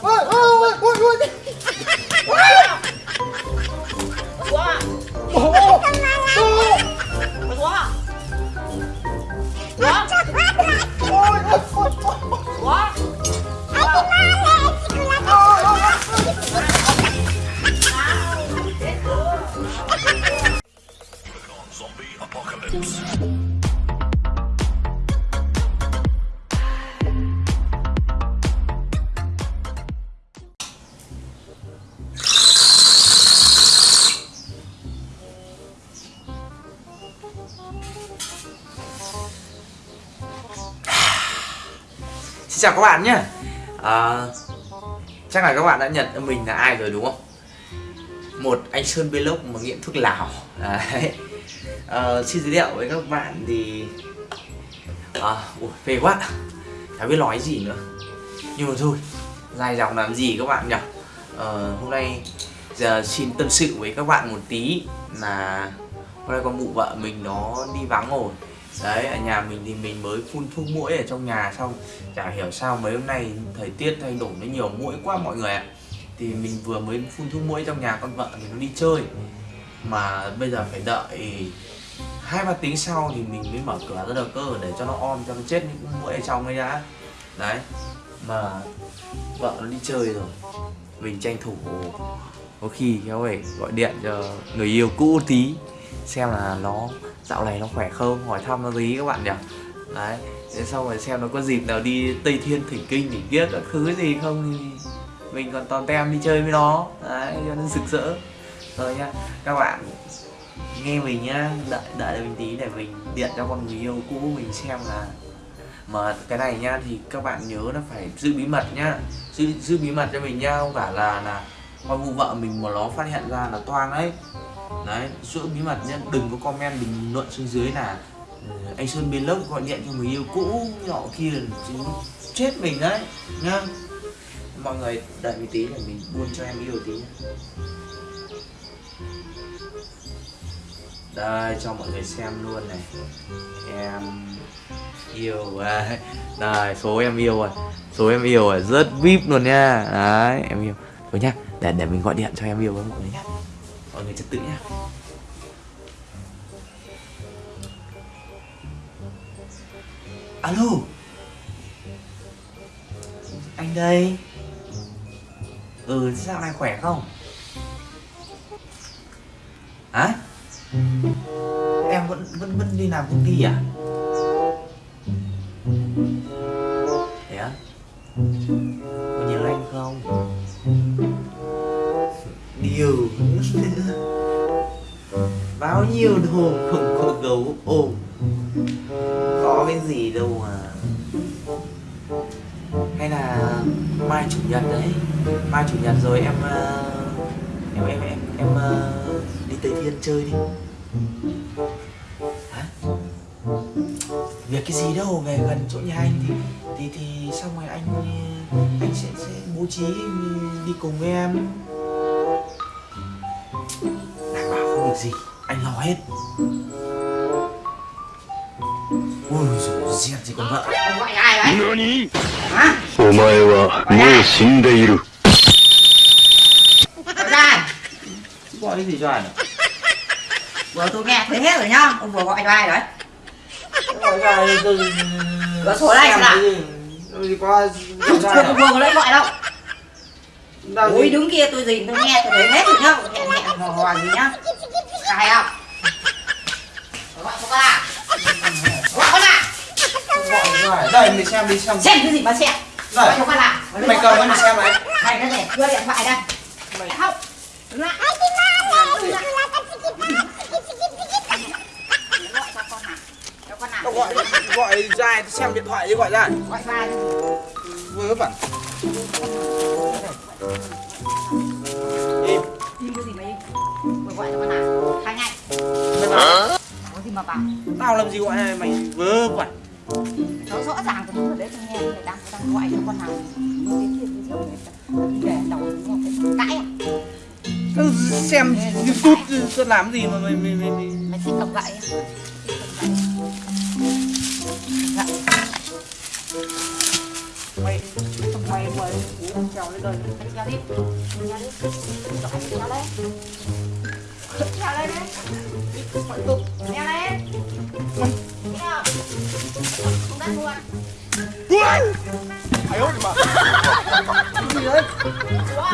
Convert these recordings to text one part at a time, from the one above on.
ôi ôi ôi ôi quá ôi ôi quá Xin chào các bạn nhé. À, Chắc là các bạn đã nhận mình là ai rồi đúng không? Một anh Sơn Vlog mà nghiện thuốc lào. Đấy. À, Xin giới thiệu với các bạn thì à, ui, Phê quá. Chả biết nói gì nữa. Nhưng mà thôi Dài dòng làm gì các bạn nhỉ? À, Hôm nay giờ xin tâm sự với các bạn một tí Là Hôm nay con mụ vợ mình nó đi vắng rồi. Đấy, ở nhà mình thì mình mới phun thuốc mũi ở trong nhà xong Chả hiểu sao mấy hôm nay thời tiết thay đổi nó nhiều mũi quá mọi người ạ. Thì mình vừa mới phun thuốc mũi trong nhà con vợ mình nó đi chơi Mà bây giờ phải đợi hai ba tiếng sau thì mình mới mở cửa ra được cơ để cho nó om cho nó chết những mũi ở trong ấy đã. Đấy, mà vợ nó đi chơi rồi Mình tranh thủ có khi kéo về gọi điện cho người yêu cũ tí xem là nó dạo này nó khỏe không? Hỏi thăm nó gì các bạn nhỉ. Đấy, thế xong rồi xem nó có dịp nào đi tây thiên thỉnh kinh thỉnh kiếp các thứ gì không thì mình còn toàn tem đi chơi với nó. Đấy, cho nó rực rỡ. Rồi nha các bạn nghe mình nhá, đợi đợi mình tí để mình điện cho con người yêu cũ mình xem là mà cái này nhá, thì các bạn nhớ là phải giữ bí mật nhá. Giữ giữ bí mật cho mình nhá. Không phải là là con vụ vợ mình mà nó phát hiện ra là toang đấy đấy giữ bí mật nhé đừng có comment bình luận xuống dưới là ờ, anh sơn vlog gọi điện cho người yêu cũ, nọ kia, chứ chết mình đấy, nhá. Mọi người đợi một tí là mình buôn cho em yêu tí nhá. Đây, cho mọi người xem luôn này. Em yêu à. đây, số em yêu rồi số em yêu rồi rất vip luôn nha đấy, em yêu. Rồi nhá, để để mình gọi điện cho em yêu với mọi người nhá mọi người trật tự nhá alo? Anh đây. Ừ sao này khỏe không? Hả? Em vẫn vẫn vẫn đi làm công ty à? bao nhiêu đồ không có gấu ôm. Có cái gì đâu mà. Hay là mai chủ nhật đấy. Mai chủ nhật rồi em ờ, em em em em ờ, đi tây thiên chơi đi. Hả? Việc cái gì đâu, về gần chỗ nhà anh thì thì thì xong rồi anh anh sẽ sẽ bố trí đi cùng với em. việc gì? Anh lo hết. Ôi dồi dẹt gì con vợ. Gọi ai đấy nani? Hả? Ô mai wa mou shindeiru ra gọi cái gì cho anh? Vừa tôi nghe thấy hết rồi nhá. Ông vừa gọi cho ai đấy gọi ai? Tôi gọi số này là gì có vừa có lấy gọi đâu? Ui đứng kia tôi gì tôi nghe tôi thấy hết rồi nhá. Hẹn hẹn hò hò gì nhá cài không? Gọi con à? Gọi con à? Gọi đây mình xem đi xem. Xem cái gì mà xem? Gọi cho con à? mày cầm con xem này này cái này đưa điện thoại đây. Mày không. Lại. Gọi à cho con Đâu gọi gọi ra xem điện thoại đi gọi ra. Gọi ra vớ vẩn có gì mà bảo? Tao làm gì gọi này mày vớ vẩn? Nó rõ ràng của nó đấy tôi nghe người đang đang gọi cho con mới đến chuyện với chồng để đầu nó phải cãi à? Xem youtube tao làm gì mà mày mày mày, mày... mày thích cầm gậy à? Gậy. mày mày mày uống trèo lên đi. Trèo đi. Trèo đi Rồi, trèo lên trèo lên đi Mọi tục trèo lên trèo không đất luôn Ai ơi mà Cái gì đấy Xuống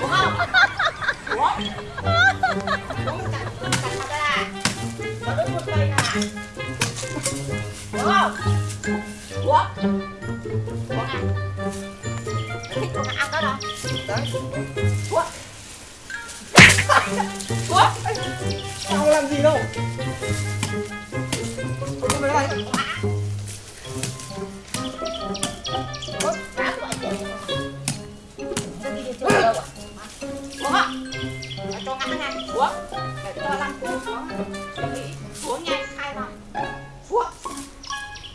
Xuống không? Xuống Xuống cắt cắt mặt ra Có đứt một cây nè Xuống không? Xuống Xuống nè Thích xuống ăn đó đâu Đấy Xuống quá Tao làm gì đâu con bé này anh? Xuống không? Xuống xuống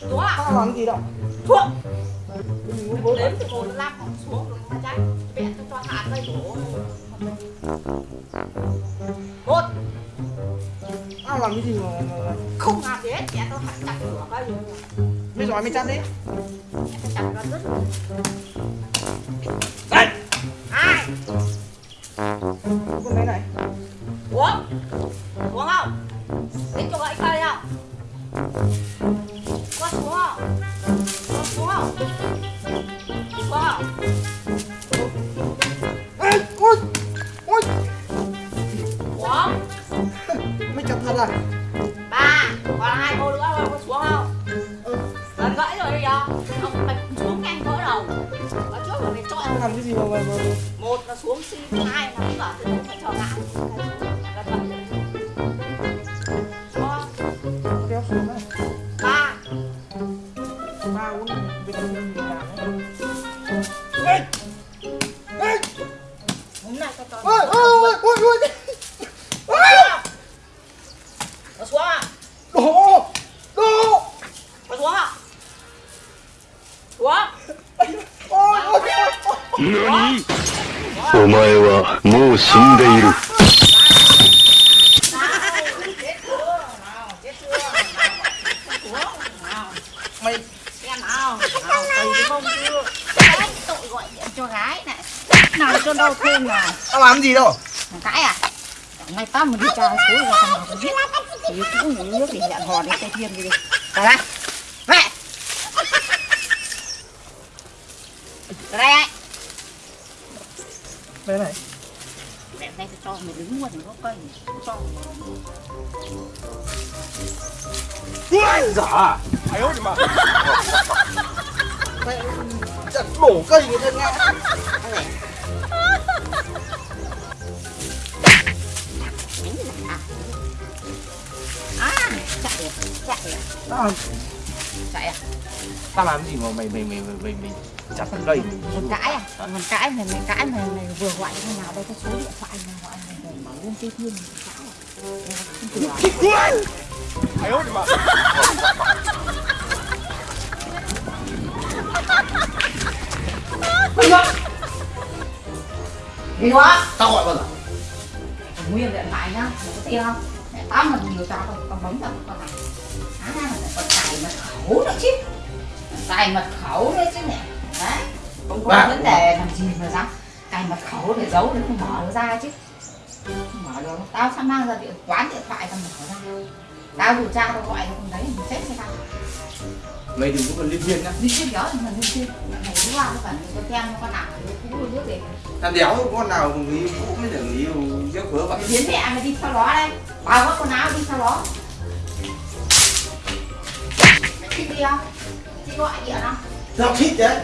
xuống Tao làm gì đâu xuống đếm từ 1 đến năm còn xuống rồi mà cháy Bẹn cho cho hạt đây đổ một Tao cái gì mà, không làm gì hết. Bẹt cho hạt chặt cửa cái rồi Mày giỏi mày chặt đi. Chặt ra rất Đấy ai? Con bé này. Uống. Uống không? Tính cho gãy cây không? Có xuống không? Có xuống không? Xuống không Mày à ba còn hai cô nữa rồi có xuống không? Ừ. Lần gãy rồi bây giờ ông mày xuống nhanh vỡ đầu. Ở trước rồi mày Tao chọn làm cái gì mà mà, mà. một là xuống xi hai là cũng ở từ phải cho ngã nào cho đau thêm nào Tao làm gì đâu Thằng cãi à? Ngày tao mà đi tra số ra thằng nào có giết Thì cũng uống nước để hẹn hò đến Tây Thiên đi đi Ra đây Mẹ Ra đây Bé này Mẹ đây cho mày đứng luôn có cây. Cho. Giỏ à? Ai ơi mà Mày chặt đổ cây người ta gì à. À chạy. À chạy. À. Tao làm chạy à? Tao làm gì mà mày mày mày mày mày, mày chặt cây Mình cãi à? Mình cãi mày mày cãi mày mày vừa gọi cho nào đây cái số điện thoại nào gọi mày mày bảo luôn Tây Thiên mày cãi à? À? Ai ơi mà Đi quá. Tao gọi bao giờ? Nguyên điện thoại nhá, mày có tiền không? Tao mà nhiều cho con, con bấm vào con này. Á, lại còn cài mật khẩu nữa chứ. Cài mật khẩu nữa chứ nè. Đấy. Không có Bà- vấn đề làm gì mà dám. Cài mật khẩu để giấu để không mở nó ra chứ. Không mở được. Tao sao mang ra điện quán điện thoại tao mở ra. Tao điều tra tao gọi nó không đấy, mình chết cho tao Mày đừng có còn liên viên nhá Đi chuyên đó thì mình đi chuyên Mày đi qua nó phải có tem con nào nó cũ rồi nước để Thằng đéo con nào mà người yêu cũ mới được người yêu giấc vớ vậy biến mẹ mày đi theo nó đây Bao các quần áo đi theo nó Mày thích đi không? Thích gọi điện không? Tao thích đấy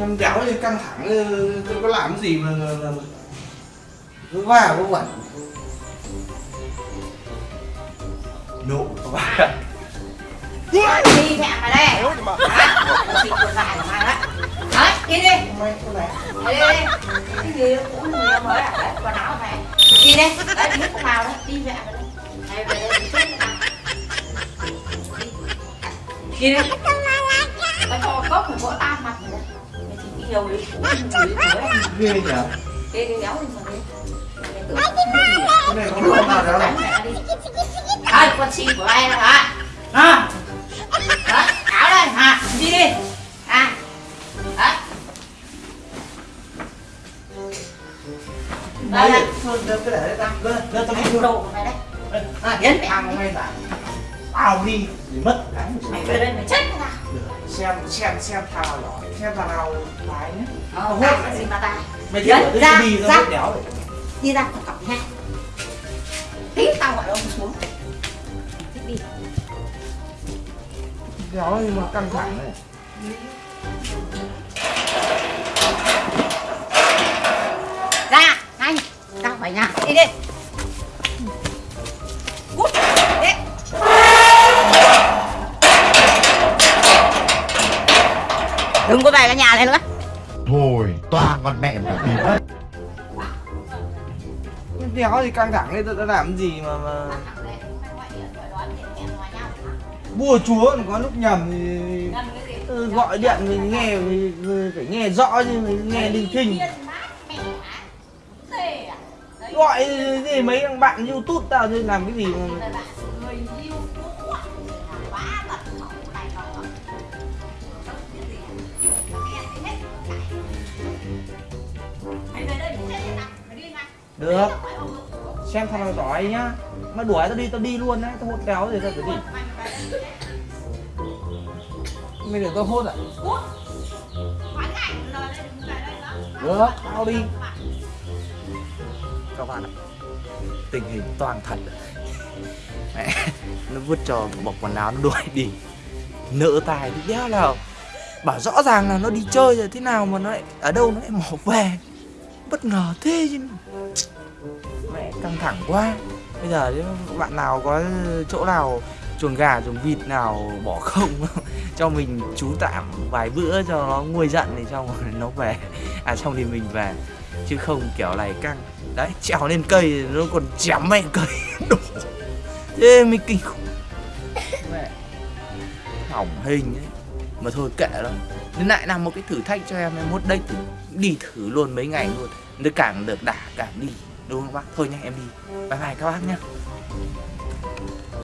Em đéo như căng thẳng ừ, tôi có làm cái gì mà mà- mà- cứ cứ vẩn Nộ và Đi mẹ mày đây xịt quần của mày đấy Đấy, đi đi mày này Đi đi đi Cái gì cũng người mới à Đấy, quần áo mày Đi đi Đấy, biết không nào đấy Đi mẹ mày đây Mày về đây đi Đi đi Tao cho cốc phải vỡ tan mặt mày đấy Mày chỉ yêu đấy Cũng mới ghê nhỉ Đi đi đéo đi mà đi Mày tưởng cái gì à? ơi con xin của ai đâu hả? À. đó áo đây hả? Đi đi? À. Đấy. Đưa cái để đây đưa đưa tao đi đâu mày đấy à yến mày ăn mày bảo đi. Thì mất cái mày về đây mày chết mày xem xem xem thằng nào lỏ xem thằng nào lái nhá. Ờ hốt gì mà ta. Mày yến ra đi ra. đi ra cặp nha. Tính tao gọi ông. Đéo nhưng mà căng thẳng này ra nhanh. Tao phải nhà đi đi. Cút đi đừng có về cái nhà này nữa. Thôi, toàn con mẹ mà đi mất. đéo thì căng thẳng lên tao đã làm gì mà mà bùa chúa có lúc nhầm thì gọi điện mình nghe mình phải nghe rõ chứ mình nghe linh thinh gọi gì mấy thằng bạn youtube tao chứ làm cái gì mà được. Xem thằng giỏi nhá. Mà đuổi tao đi tao đi luôn đấy tao hốt kéo rồi tao phải đi mày để tao hốt à được tao đi. các bạn ạ tình hình toàn thật. Mẹ, nó vứt cho bọc quần áo nó đuổi đi. Nỡ tài thì đéo nào. Bảo rõ ràng là nó đi chơi rồi thế nào mà nó lại ở đâu nó lại mỏ về? Bất ngờ thế chứ. Mẹ căng thẳng quá. Bây giờ nếu bạn nào có chỗ nào chuồng gà, chuồng vịt nào bỏ không cho mình trú tạm vài bữa cho nó nguôi giận thì xong rồi nó về. À xong thì mình về, chứ không kiểu này căng. Đấy, trèo lên cây nó còn chém mẹ cây đổ. Thế mới kinh khủng. Mẹ, hỏng hình ấy. Mà thôi kệ đó nên lại làm một cái thử thách cho em em mốt đây thử, đi thử luôn mấy ngày luôn. Nó càng được đả, càng đi, đúng không bác? Thôi nha em đi. Bye bye các bác nhá.